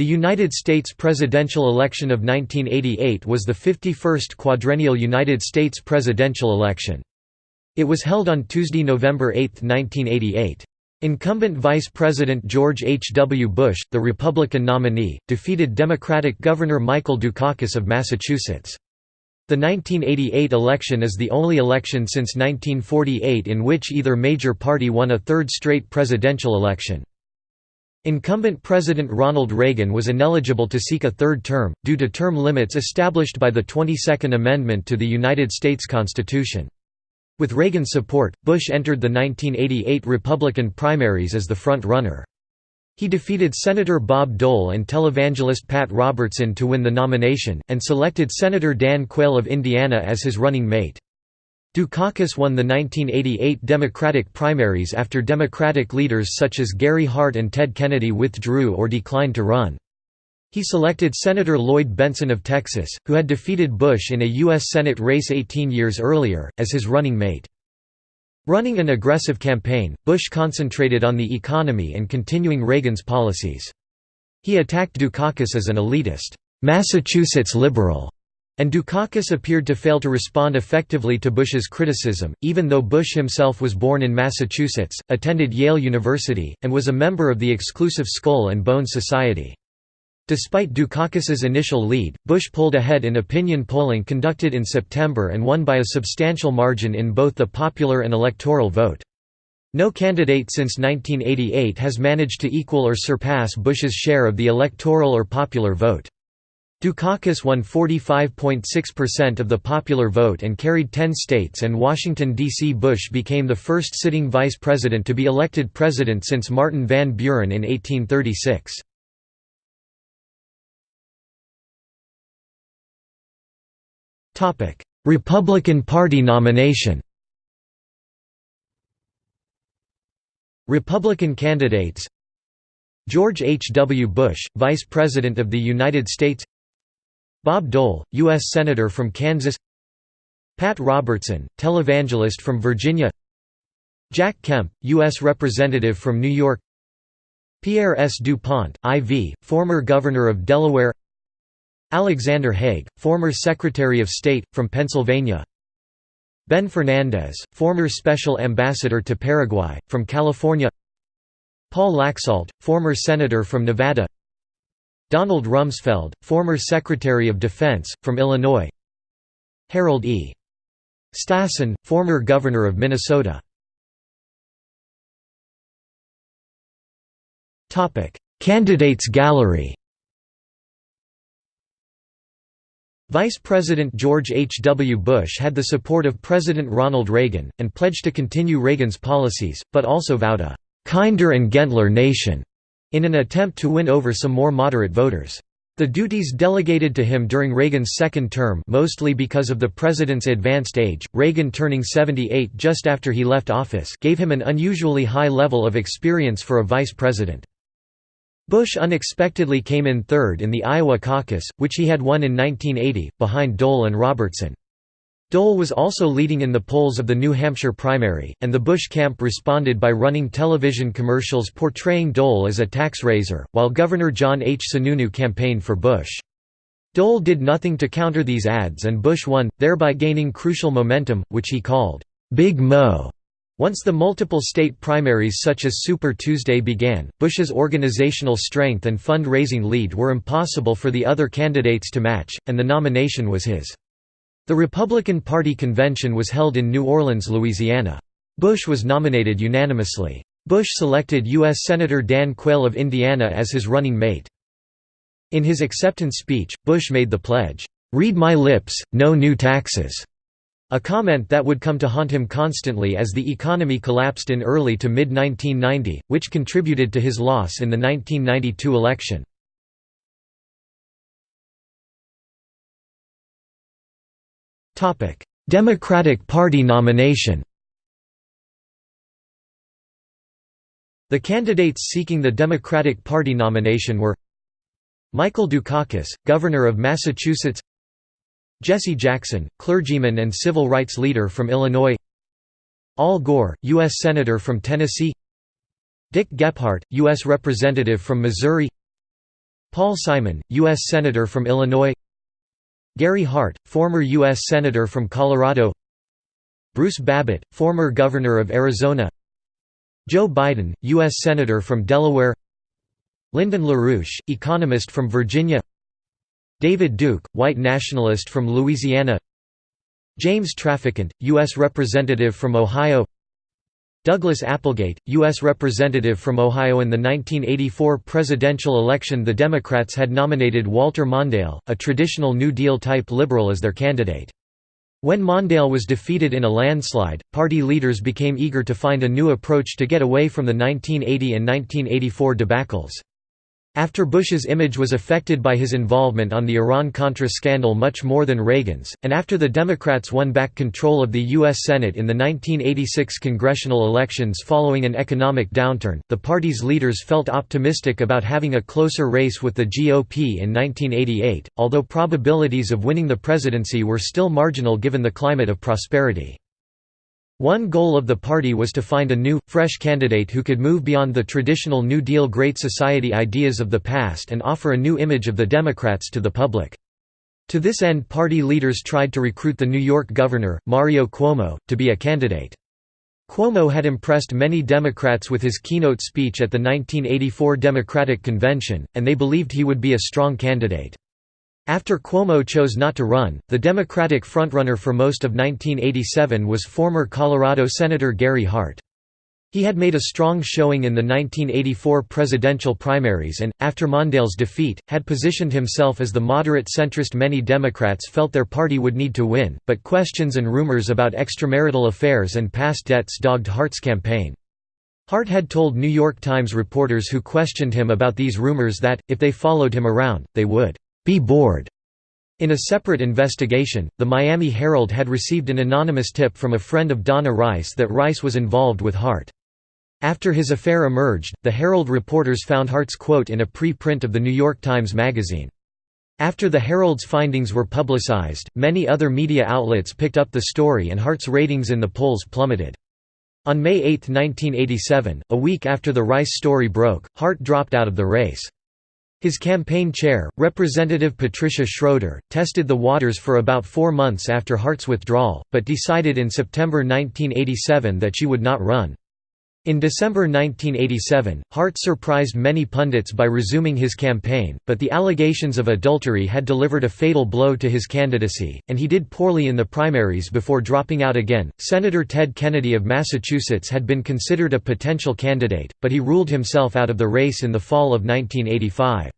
The United States presidential election of 1988 was the 51st quadrennial United States presidential election. It was held on Tuesday, November 8, 1988. Incumbent Vice President George H. W. Bush, the Republican nominee, defeated Democratic Governor Michael Dukakis of Massachusetts. The 1988 election is the only election since 1948 in which either major party won a third straight presidential election. Incumbent President Ronald Reagan was ineligible to seek a third term, due to term limits established by the 22nd Amendment to the United States Constitution. With Reagan's support, Bush entered the 1988 Republican primaries as the front-runner. He defeated Senator Bob Dole and televangelist Pat Robertson to win the nomination, and selected Senator Dan Quayle of Indiana as his running mate. Dukakis won the 1988 Democratic primaries after Democratic leaders such as Gary Hart and Ted Kennedy withdrew or declined to run. He selected Senator Lloyd Bentsen of Texas, who had defeated Bush in a U.S. Senate race 18 years earlier, as his running mate. Running an aggressive campaign, Bush concentrated on the economy and continuing Reagan's policies. He attacked Dukakis as an elitist, Massachusetts liberal, and Dukakis appeared to fail to respond effectively to Bush's criticism, even though Bush himself was born in Massachusetts, attended Yale University, and was a member of the exclusive Skull and Bones Society. Despite Dukakis's initial lead, Bush pulled ahead in opinion polling conducted in September and won by a substantial margin in both the popular and electoral vote. No candidate since 1988 has managed to equal or surpass Bush's share of the electoral or popular vote. Dukakis won 45.6% of the popular vote and carried 10 states and Washington, D.C. Bush became the first sitting vice president to be elected president since Martin Van Buren in 1836. Republican Party nomination Republican candidates George H. W. Bush, Vice President of the United States Bob Dole, U.S. Senator from Kansas. Pat Robertson, televangelist from Virginia. Jack Kemp, U.S. Representative from New York. Pierre S. DuPont, IV, former Governor of Delaware. Alexander Haig, former Secretary of State, from Pennsylvania. Ben Fernandez, former Special Ambassador to Paraguay, from California. Paul Laxalt, former Senator from Nevada Donald Rumsfeld, former Secretary of Defense, from Illinois Harold E. Stassen, former Governor of Minnesota Candidates gallery Vice President George H. W. Bush had the support of President Ronald Reagan, and pledged to continue Reagan's policies, but also vowed a «kinder and gentler nation» in an attempt to win over some more moderate voters. The duties delegated to him during Reagan's second term mostly because of the president's advanced age, Reagan turning 78 just after he left office gave him an unusually high level of experience for a vice president. Bush unexpectedly came in third in the Iowa caucus, which he had won in 1980, behind Dole and Robertson. Dole was also leading in the polls of the New Hampshire primary, and the Bush camp responded by running television commercials portraying Dole as a tax raiser, while Governor John H. Sununu campaigned for Bush. Dole did nothing to counter these ads and Bush won, thereby gaining crucial momentum, which he called, "'Big Mo' Once the multiple state primaries such as Super Tuesday began, Bush's organizational strength and fund-raising lead were impossible for the other candidates to match, and the nomination was his. The Republican Party convention was held in New Orleans, Louisiana. Bush was nominated unanimously. Bush selected U.S. Senator Dan Quayle of Indiana as his running mate. In his acceptance speech, Bush made the pledge, "'Read my lips, no new taxes' A comment that would come to haunt him constantly as the economy collapsed in early to mid-1990, which contributed to his loss in the 1992 election. Democratic Party nomination The candidates seeking the Democratic Party nomination were Michael Dukakis, Governor of Massachusetts Jesse Jackson, clergyman and civil rights leader from Illinois Al Gore, U.S. Senator from Tennessee Dick Gephardt, U.S. Representative from Missouri Paul Simon, U.S. Senator from Illinois Gary Hart, former U.S. Senator from Colorado Bruce Babbitt, former Governor of Arizona Joe Biden, U.S. Senator from Delaware Lyndon LaRouche, economist from Virginia David Duke, white nationalist from Louisiana James Traficant, U.S. Representative from Ohio Douglas Applegate, U.S. Representative from Ohio in the 1984 presidential election the Democrats had nominated Walter Mondale, a traditional New Deal-type liberal as their candidate. When Mondale was defeated in a landslide, party leaders became eager to find a new approach to get away from the 1980 and 1984 debacles. After Bush's image was affected by his involvement on the Iran-Contra scandal much more than Reagan's, and after the Democrats won back control of the U.S. Senate in the 1986 congressional elections following an economic downturn, the party's leaders felt optimistic about having a closer race with the GOP in 1988, although probabilities of winning the presidency were still marginal given the climate of prosperity. One goal of the party was to find a new, fresh candidate who could move beyond the traditional New Deal Great Society ideas of the past and offer a new image of the Democrats to the public. To this end party leaders tried to recruit the New York governor, Mario Cuomo, to be a candidate. Cuomo had impressed many Democrats with his keynote speech at the 1984 Democratic Convention, and they believed he would be a strong candidate. After Cuomo chose not to run, the Democratic frontrunner for most of 1987 was former Colorado Senator Gary Hart. He had made a strong showing in the 1984 presidential primaries and, after Mondale's defeat, had positioned himself as the moderate centrist many Democrats felt their party would need to win, but questions and rumors about extramarital affairs and past debts dogged Hart's campaign. Hart had told New York Times reporters who questioned him about these rumors that, if they followed him around, they would be bored. In a separate investigation, the Miami Herald had received an anonymous tip from a friend of Donna Rice that Rice was involved with Hart. After his affair emerged, the Herald reporters found Hart's quote in a pre-print of the New York Times Magazine. After the Herald's findings were publicized, many other media outlets picked up the story and Hart's ratings in the polls plummeted. On May 8, 1987, a week after the Rice story broke, Hart dropped out of the race. His campaign chair, Representative Patricia Schroeder, tested the waters for about four months after Hart's withdrawal, but decided in September 1987 that she would not run. In December 1987, Hart surprised many pundits by resuming his campaign, but the allegations of adultery had delivered a fatal blow to his candidacy, and he did poorly in the primaries before dropping out again. Senator Ted Kennedy of Massachusetts had been considered a potential candidate, but he ruled himself out of the race in the fall of 1985.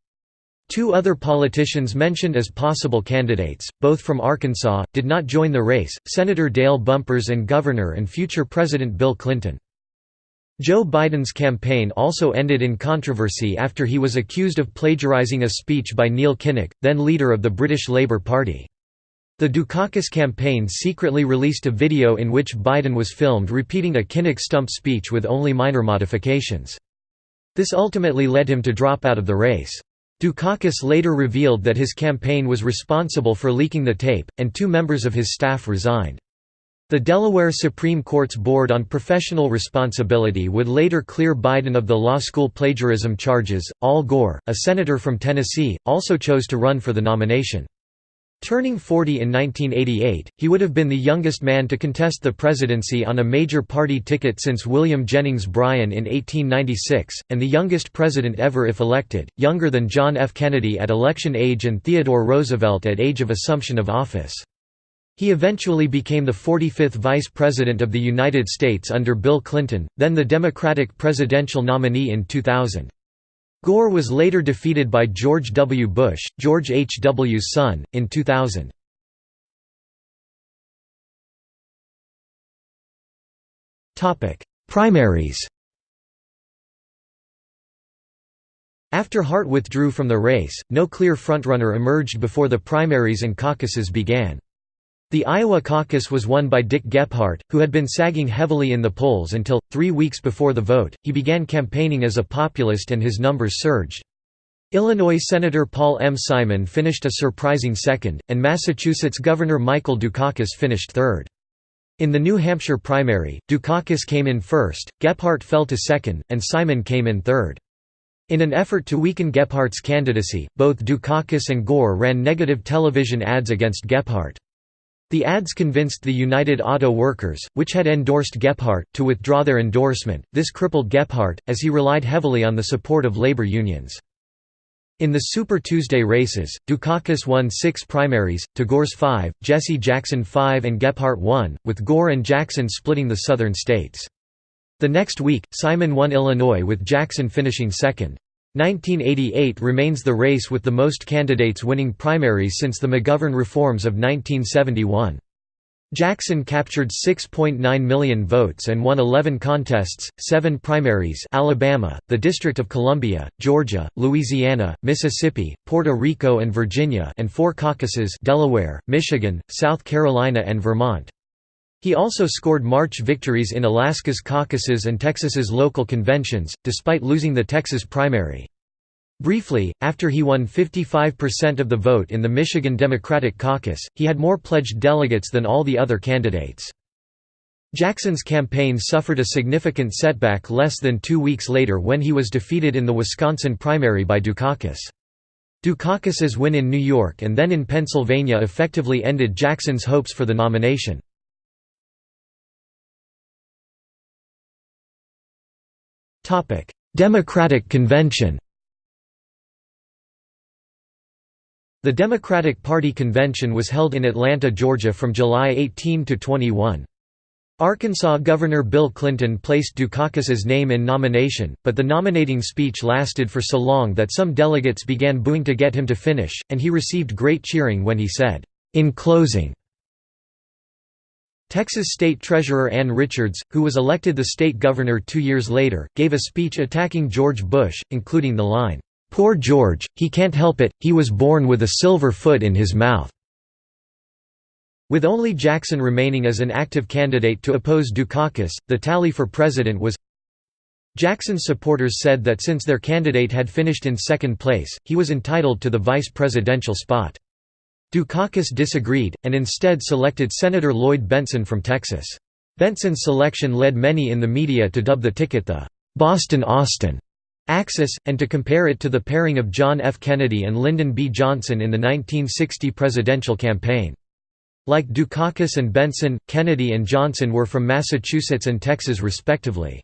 Two other politicians mentioned as possible candidates, both from Arkansas, did not join the race, Senator Dale Bumpers and Governor and future President Bill Clinton. Joe Biden's campaign also ended in controversy after he was accused of plagiarizing a speech by Neil Kinnock, then leader of the British Labour Party. The Dukakis campaign secretly released a video in which Biden was filmed repeating a Kinnock stump speech with only minor modifications. This ultimately led him to drop out of the race. Dukakis later revealed that his campaign was responsible for leaking the tape, and two members of his staff resigned. The Delaware Supreme Court's Board on Professional Responsibility would later clear Biden of the law school plagiarism charges. Al Gore, a senator from Tennessee, also chose to run for the nomination. Turning 40 in 1988, he would have been the youngest man to contest the presidency on a major party ticket since William Jennings Bryan in 1896, and the youngest president ever if elected, younger than John F. Kennedy at election age and Theodore Roosevelt at age of assumption of office. He eventually became the 45th Vice President of the United States under Bill Clinton, then the Democratic presidential nominee in 2000. Gore was later defeated by George W. Bush, George H. W.'s son, in 2000. Primaries After Hart withdrew from the race, no clear frontrunner emerged before the primaries and caucuses began. The Iowa caucus was won by Dick Gephardt, who had been sagging heavily in the polls until, three weeks before the vote, he began campaigning as a populist and his numbers surged. Illinois Senator Paul M. Simon finished a surprising second, and Massachusetts Governor Michael Dukakis finished third. In the New Hampshire primary, Dukakis came in first, Gephardt fell to second, and Simon came in third. In an effort to weaken Gephardt's candidacy, both Dukakis and Gore ran negative television ads against Gephardt. The ads convinced the United Auto Workers, which had endorsed Gephardt, to withdraw their endorsement. This crippled Gephardt, as he relied heavily on the support of labor unions. In the Super Tuesday races, Dukakis won six primaries, to Gore's five, Jesse Jackson five and Gephardt one, with Gore and Jackson splitting the southern states. The next week, Simon won Illinois with Jackson finishing second. 1988 remains the race with the most candidates winning primaries since the McGovern reforms of 1971. Jackson captured 6.9 million votes and won 11 contests, 7 primaries Alabama, the District of Columbia, Georgia, Louisiana, Mississippi, Puerto Rico and Virginia and 4 caucuses Delaware, Michigan, South Carolina and Vermont. He also scored March victories in Alaska's caucuses and Texas's local conventions, despite losing the Texas primary. Briefly, after he won 55% of the vote in the Michigan Democratic Caucus, he had more pledged delegates than all the other candidates. Jackson's campaign suffered a significant setback less than two weeks later when he was defeated in the Wisconsin primary by Dukakis. Dukakis's win in New York and then in Pennsylvania effectively ended Jackson's hopes for the nomination. Democratic Convention The Democratic Party convention was held in Atlanta, Georgia from July 18 to 21. Arkansas Governor Bill Clinton placed Dukakis's name in nomination, but the nominating speech lasted for so long that some delegates began booing to get him to finish, and he received great cheering when he said, "'In closing, Texas State Treasurer Ann Richards, who was elected the state governor two years later, gave a speech attacking George Bush, including the line, "'Poor George, he can't help it, he was born with a silver foot in his mouth." With only Jackson remaining as an active candidate to oppose Dukakis, the tally for president was Jackson's supporters said that since their candidate had finished in second place, he was entitled to the vice presidential spot. Dukakis disagreed, and instead selected Senator Lloyd Bentsen from Texas. Bentsen's selection led many in the media to dub the ticket the Boston-Austin axis, and to compare it to the pairing of John F. Kennedy and Lyndon B. Johnson in the 1960 presidential campaign. Like Dukakis and Bentsen, Kennedy and Johnson were from Massachusetts and Texas respectively.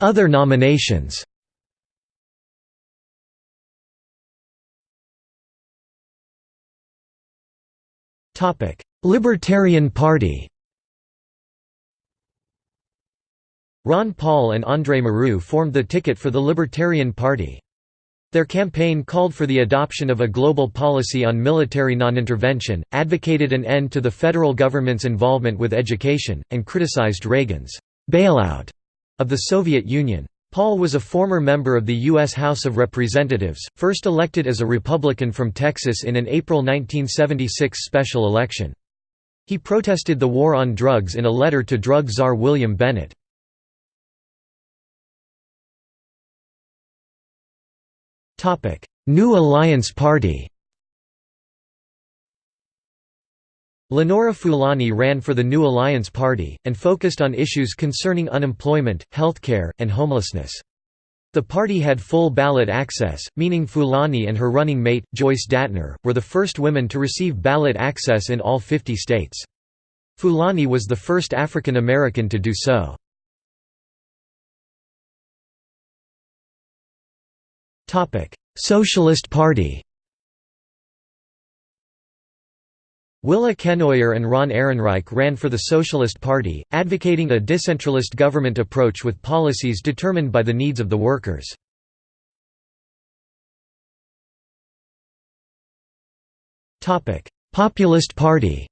Other nominations Libertarian Party Ron Paul and André Marrou formed the ticket for the Libertarian Party. Their campaign called for the adoption of a global policy on military non-intervention, advocated an end to the federal government's involvement with education, and criticized Reagan's «bailout» of the Soviet Union. Paul was a former member of the U.S. House of Representatives, first elected as a Republican from Texas in an April 1976 special election. He protested the war on drugs in a letter to drug czar William Bennett. New Alliance Party Lenora Fulani ran for the New Alliance Party, and focused on issues concerning unemployment, healthcare, and homelessness. The party had full ballot access, meaning Fulani and her running mate, Joyce Datner, were the first women to receive ballot access in all 50 states. Fulani was the first African American to do so. Socialist Party Willa Kenoyer and Ron Ehrenreich ran for the Socialist Party, advocating a decentralist government approach with policies determined by the needs of the workers. Populist Party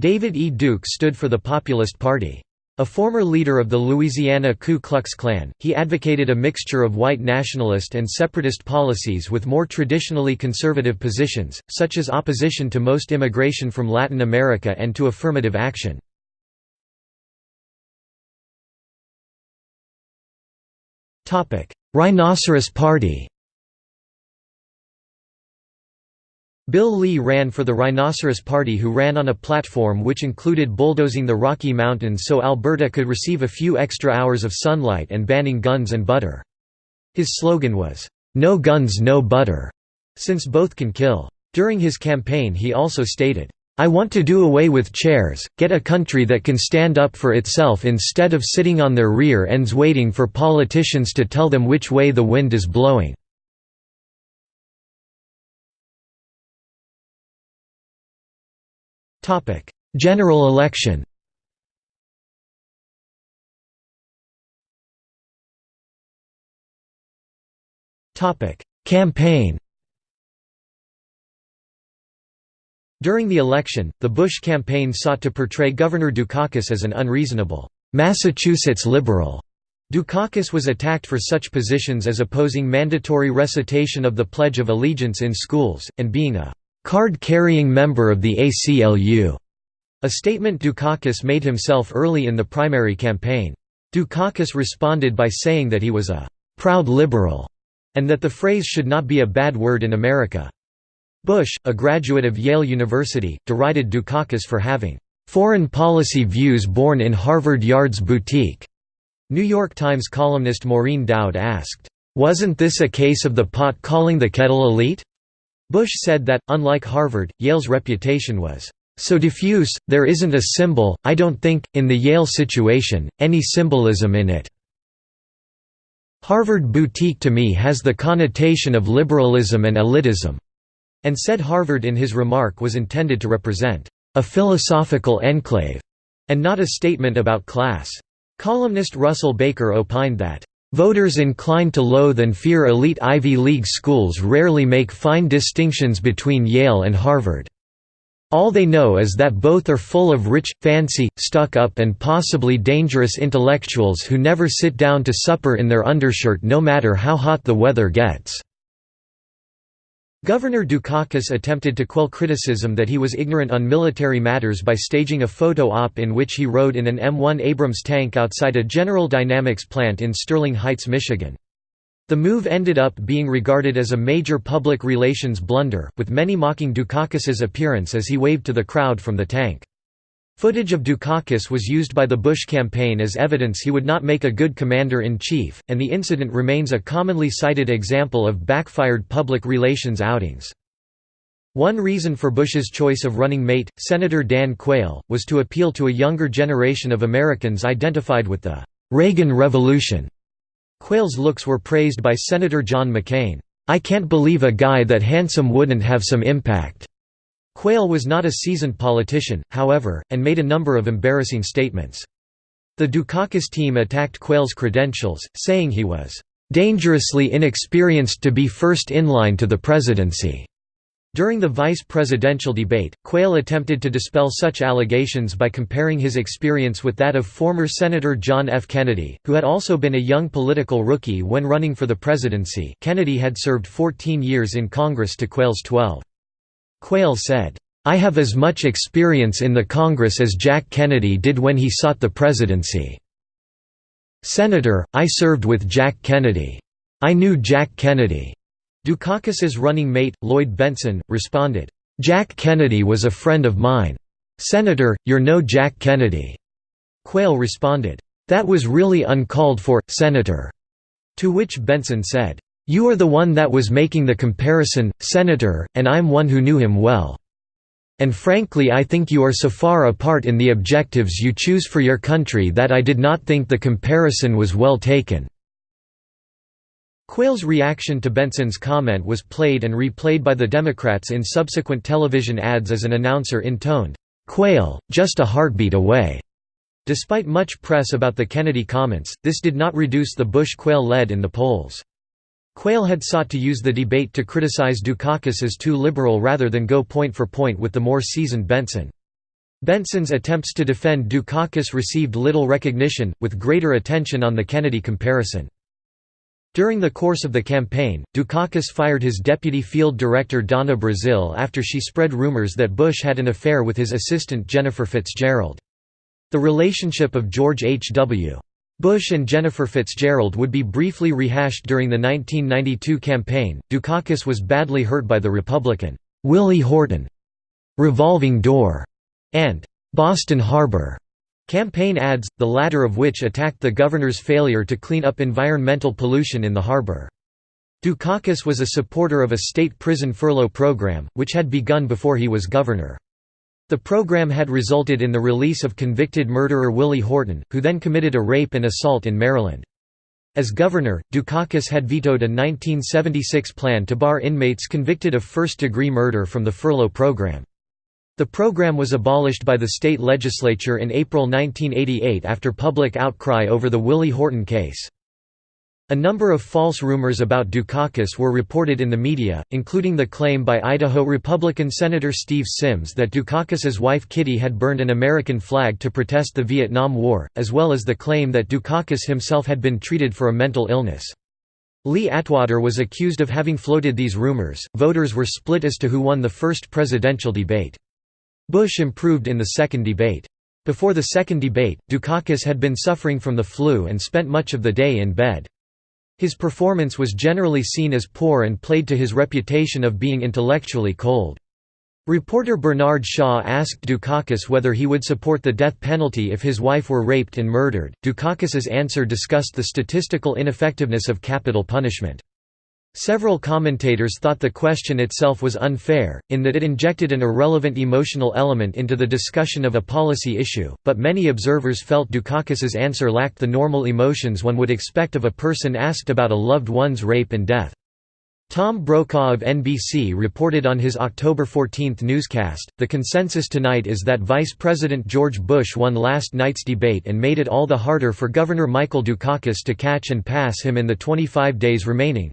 David E. Duke stood for the Populist Party. A former leader of the Louisiana Ku Klux Klan, he advocated a mixture of white nationalist and separatist policies with more traditionally conservative positions, such as opposition to most immigration from Latin America and to affirmative action. Rhinoceros Party Bill Lee ran for the Rhinoceros Party who ran on a platform which included bulldozing the Rocky Mountains so Alberta could receive a few extra hours of sunlight and banning guns and butter. His slogan was, "'No guns no butter' since both can kill. During his campaign he also stated, I want to do away with chairs, get a country that can stand up for itself instead of sitting on their rear ends waiting for politicians to tell them which way the wind is blowing. General election. Campaign. During the election, the Bush campaign sought to portray Governor Dukakis as an unreasonable, Massachusetts liberal. Dukakis was attacked for such positions as opposing mandatory recitation of the Pledge of Allegiance in schools, and being a card-carrying member of the ACLU, a statement Dukakis made himself early in the primary campaign. Dukakis responded by saying that he was a «proud liberal» and that the phrase should not be a bad word in America. Bush, a graduate of Yale University, derided Dukakis for having foreign policy views born in Harvard Yard's boutique. New York Times columnist Maureen Dowd asked, "'Wasn't this a case of the pot calling the kettle elite?' Bush said that, unlike Harvard, Yale's reputation was, "'so diffuse, there isn't a symbol, I don't think, in the Yale situation, any symbolism in it. Harvard boutique to me has the connotation of liberalism and elitism." and said Harvard in his remark was intended to represent a philosophical enclave and not a statement about class. Columnist Russell Baker opined that Voters inclined to loathe and fear elite Ivy League schools rarely make fine distinctions between Yale and Harvard. All they know is that both are full of rich, fancy, stuck-up and possibly dangerous intellectuals who never sit down to supper in their undershirt no matter how hot the weather gets. Governor Dukakis attempted to quell criticism that he was ignorant on military matters by staging a photo op in which he rode in an M1 Abrams tank outside a General Dynamics plant in Sterling Heights, Michigan. The move ended up being regarded as a major public relations blunder, with many mocking Dukakis's appearance as he waved to the crowd from the tank. Footage of Dukakis was used by the Bush campaign as evidence he would not make a good commander-in-chief, and the incident remains a commonly cited example of backfired public relations outings. One reason for Bush's choice of running mate, Senator Dan Quayle, was to appeal to a younger generation of Americans identified with the Reagan Revolution. Quayle's looks were praised by Senator John McCain. I can't believe a guy that handsome wouldn't have some impact. Quayle was not a seasoned politician, however, and made a number of embarrassing statements. The Dukakis team attacked Quayle's credentials, saying he was "...dangerously inexperienced to be first in line to the presidency." During the vice presidential debate, Quayle attempted to dispel such allegations by comparing his experience with that of former Senator John F. Kennedy, who had also been a young political rookie when running for the presidency Kennedy had served 14 years in Congress to Quayle's 12. Quayle said, I have as much experience in the Congress as Jack Kennedy did when he sought the presidency. Senator, I served with Jack Kennedy. I knew Jack Kennedy. Dukakis's running mate, Lloyd Bentsen, responded, Jack Kennedy was a friend of mine. Senator, you're no Jack Kennedy. Quayle responded, That was really uncalled for, Senator. To which Bentsen said, you are the one that was making the comparison, Senator, and I'm one who knew him well. And frankly I think you are so far apart in the objectives you choose for your country that I did not think the comparison was well taken." Quayle's reaction to Bentsen's comment was played and replayed by the Democrats in subsequent television ads as an announcer intoned, "'Quayle, just a heartbeat away'". Despite much press about the Kennedy comments, this did not reduce the Bush-Quayle lead in the polls. Quayle had sought to use the debate to criticize Dukakis as too liberal rather than go point for point with the more seasoned Bentsen. Bentsen's attempts to defend Dukakis received little recognition, with greater attention on the Kennedy comparison. During the course of the campaign, Dukakis fired his deputy field director Donna Brazile after she spread rumors that Bush had an affair with his assistant Jennifer Fitzgerald. The relationship of George H. W. Bush and Jennifer Fitzgerald would be briefly rehashed during the 1992 campaign. Dukakis was badly hurt by the Republican Willie Horton, Revolving Door, and Boston Harbor campaign ads, the latter of which attacked the governor's failure to clean up environmental pollution in the harbor. Dukakis was a supporter of a state prison furlough program, which had begun before he was governor. The program had resulted in the release of convicted murderer Willie Horton, who then committed a rape and assault in Maryland. As governor, Dukakis had vetoed a 1976 plan to bar inmates convicted of first-degree murder from the furlough program. The program was abolished by the state legislature in April 1988 after public outcry over the Willie Horton case. A number of false rumors about Dukakis were reported in the media, including the claim by Idaho Republican Senator Steve Symms that Dukakis's wife Kitty had burned an American flag to protest the Vietnam War, as well as the claim that Dukakis himself had been treated for a mental illness. Lee Atwater was accused of having floated these rumors. Voters were split as to who won the first presidential debate. Bush improved in the second debate. Before the second debate, Dukakis had been suffering from the flu and spent much of the day in bed. His performance was generally seen as poor and played to his reputation of being intellectually cold. Reporter Bernard Shaw asked Dukakis whether he would support the death penalty if his wife were raped and murdered. Dukakis's answer discussed the statistical ineffectiveness of capital punishment. Several commentators thought the question itself was unfair, in that it injected an irrelevant emotional element into the discussion of a policy issue, but many observers felt Dukakis's answer lacked the normal emotions one would expect of a person asked about a loved one's rape and death. Tom Brokaw of NBC reported on his October 14 newscast, The consensus tonight is that Vice President George Bush won last night's debate and made it all the harder for Governor Michael Dukakis to catch and pass him in the 25 days remaining.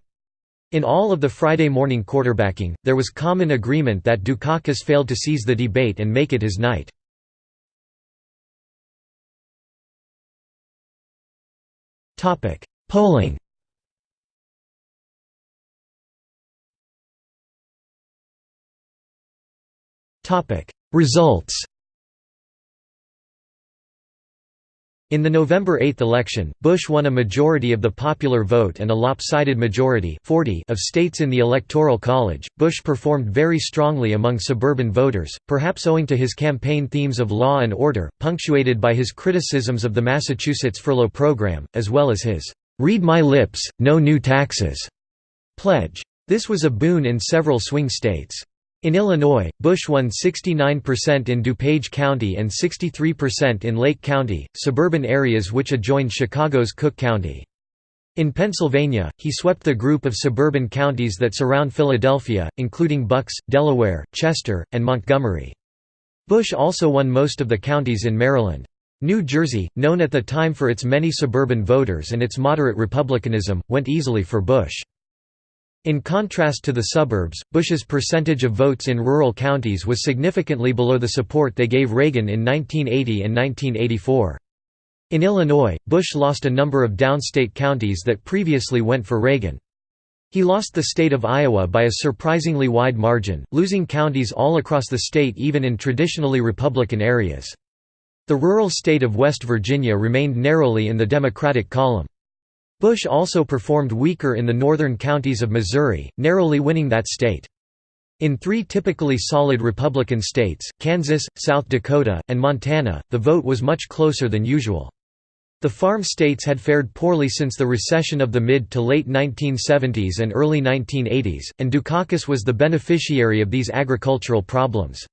In all of the Friday morning quarterbacking, there was common agreement that Dukakis failed to seize the debate and make it his night. Polling Results In the November 8 election, Bush won a majority of the popular vote and a lopsided majority 40 of states in the Electoral College. Bush performed very strongly among suburban voters, perhaps owing to his campaign themes of law and order, punctuated by his criticisms of the Massachusetts furlough program, as well as his "'Read my lips, no new taxes' pledge. This was a boon in several swing states. In Illinois, Bush won 69% in DuPage County and 63% in Lake County, suburban areas which adjoined Chicago's Cook County. In Pennsylvania, he swept the group of suburban counties that surround Philadelphia, including Bucks, Delaware, Chester, and Montgomery. Bush also won most of the counties in Maryland. New Jersey, known at the time for its many suburban voters and its moderate republicanism, went easily for Bush. In contrast to the suburbs, Bush's percentage of votes in rural counties was significantly below the support they gave Reagan in 1980 and 1984. In Illinois, Bush lost a number of downstate counties that previously went for Reagan. He lost the state of Iowa by a surprisingly wide margin, losing counties all across the state even in traditionally Republican areas. The rural state of West Virginia remained narrowly in the Democratic column. Bush also performed weaker in the northern counties of Missouri, narrowly winning that state. In three typically solid Republican states, Kansas, South Dakota, and Montana, the vote was much closer than usual. The farm states had fared poorly since the recession of the mid to late 1970s and early 1980s, and Dukakis was the beneficiary of these agricultural problems.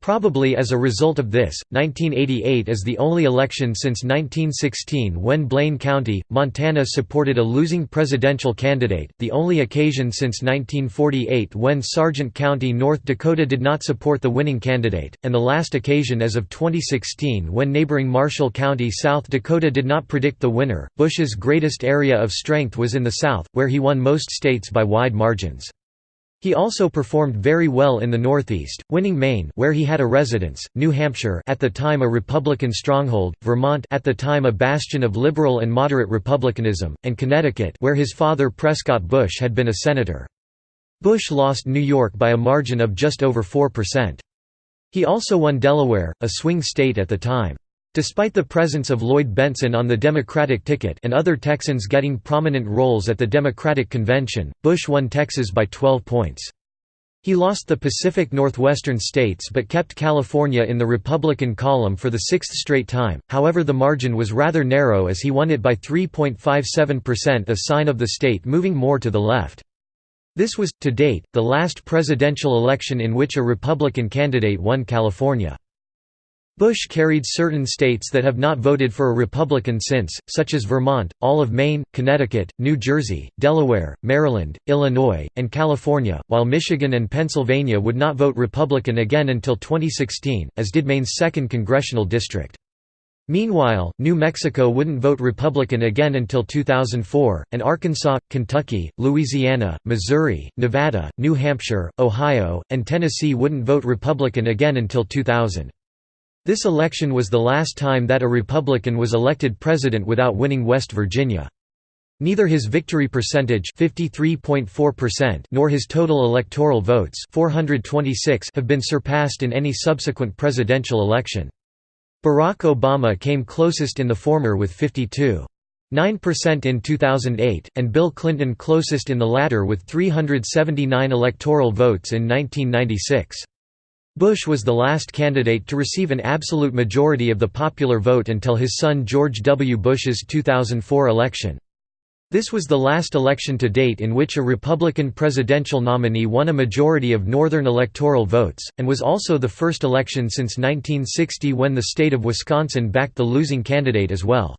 Probably as a result of this, 1988 is the only election since 1916 when Blaine County, Montana supported a losing presidential candidate, the only occasion since 1948 when Sargent County, North Dakota did not support the winning candidate, and the last occasion as of 2016 when neighboring Marshall County, South Dakota did not predict the winner. Bush's greatest area of strength was in the South, where he won most states by wide margins. He also performed very well in the Northeast, winning Maine where he had a residence, New Hampshire at the time a Republican stronghold, Vermont at the time a bastion of liberal and moderate Republicanism, and Connecticut where his father Prescott Bush had been a senator. Bush lost New York by a margin of just over 4%. He also won Delaware, a swing state at the time. Despite the presence of Lloyd Bentsen on the Democratic ticket and other Texans getting prominent roles at the Democratic convention, Bush won Texas by 12 points. He lost the Pacific Northwestern states but kept California in the Republican column for the sixth straight time, however the margin was rather narrow as he won it by 3.57% a sign of the state moving more to the left. This was, to date, the last presidential election in which a Republican candidate won California. Bush carried certain states that have not voted for a Republican since, such as Vermont, all of Maine, Connecticut, New Jersey, Delaware, Maryland, Illinois, and California, while Michigan and Pennsylvania would not vote Republican again until 2016, as did Maine's 2nd congressional district. Meanwhile, New Mexico wouldn't vote Republican again until 2004, and Arkansas, Kentucky, Louisiana, Missouri, Nevada, New Hampshire, Ohio, and Tennessee wouldn't vote Republican again until 2000. This election was the last time that a Republican was elected president without winning West Virginia. Neither his victory percentage nor his total electoral votes 426 have been surpassed in any subsequent presidential election. Barack Obama came closest in the former with 52.9% in 2008, and Bill Clinton closest in the latter with 379 electoral votes in 1996. Bush was the last candidate to receive an absolute majority of the popular vote until his son George W. Bush's 2004 election. This was the last election to date in which a Republican presidential nominee won a majority of Northern electoral votes, and was also the first election since 1960 when the state of Wisconsin backed the losing candidate as well.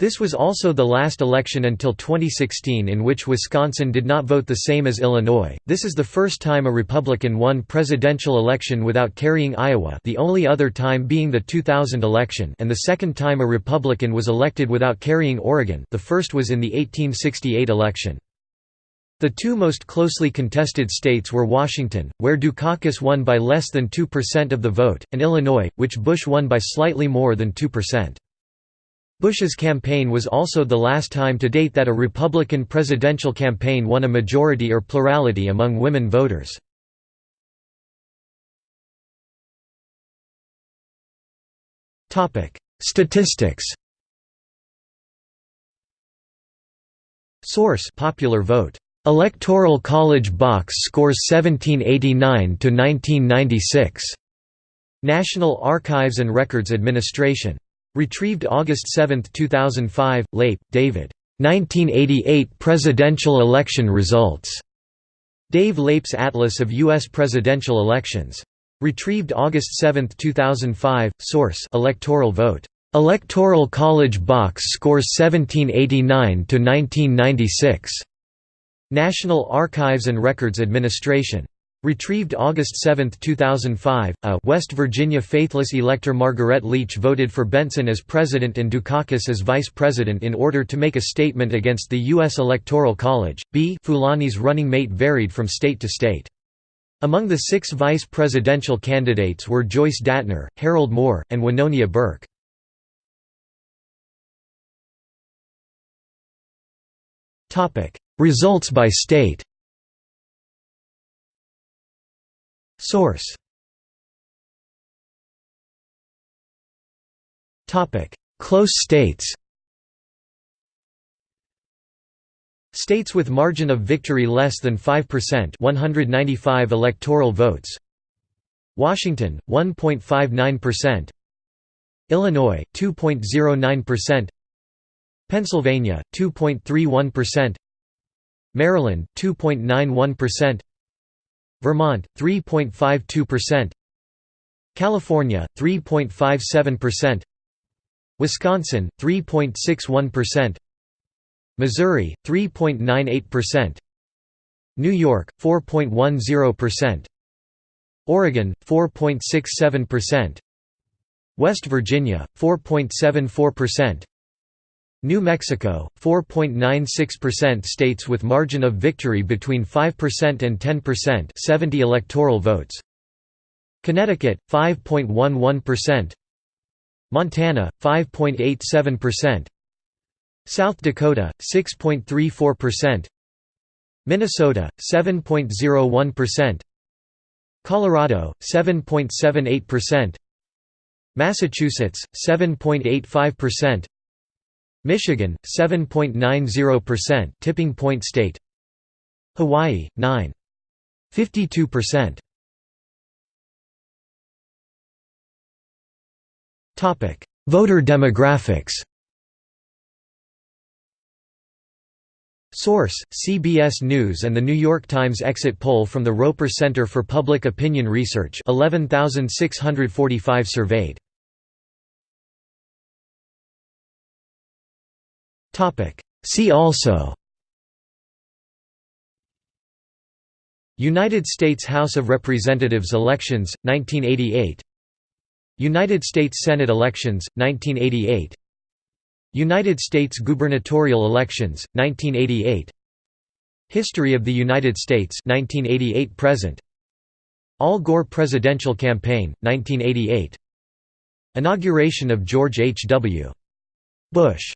This was also the last election until 2016 in which Wisconsin did not vote the same as Illinois. This is the first time a Republican won presidential election without carrying Iowa, the only other time being the 2000 election, and the second time a Republican was elected without carrying Oregon. The first was in the 1868 election. The two most closely contested states were Washington, where Dukakis won by less than 2% of the vote, and Illinois, which Bush won by slightly more than 2%. Bush's campaign was also the last time to date that a Republican presidential campaign won a majority or plurality among women voters. Statistics Source Popular Vote. Electoral College box scores 1789 to 1996. National Archives and Records Administration Retrieved August 7, 2005, Leip, David. 1988 Presidential Election Results. Dave Leip's Atlas of U.S. Presidential Elections. Retrieved August 7, 2005, Source Electoral Vote. Electoral College Box scores 1789 to 1996. National Archives and Records Administration. Retrieved August 7, 2005, a West Virginia faithless elector Margaret Leach voted for Bentsen as president and Dukakis as vice president in order to make a statement against the U.S. Electoral College. B. Fulani's running mate varied from state to state. Among the six vice presidential candidates were Joyce Datner, Harold Moore, and Wynonia Burke. Results by state Source. Close states. States with margin of victory less than 5% 195 electoral votes. Washington 1.59% Illinois 2.09% Pennsylvania 2.31% Maryland 2.91% Vermont 3.52%, California 3.57%, Wisconsin 3.61%, Missouri 3.98%, New York 4.10%, Oregon 4.67%, West Virginia 4.74%, New Mexico, 4.96% states with margin of victory between 5% and 10% 70 electoral votes. Connecticut, 5.11%. Montana, 5.87%. South Dakota, 6.34%. Minnesota, 7.01%. Colorado, 7.78%. Massachusetts, 7.85%. Michigan 7.90% tipping point state Hawaii 9 52%. Topic: Voter demographics. Source: CBS News and the New York Times exit poll from the Roper Center for Public Opinion Research 11645 surveyed. See also United States House of Representatives elections 1988 United States Senate elections, 1988 United States gubernatorial elections, 1988 History of the United States 1988 present Al Gore presidential campaign 1988 Inauguration of George H. W. Bush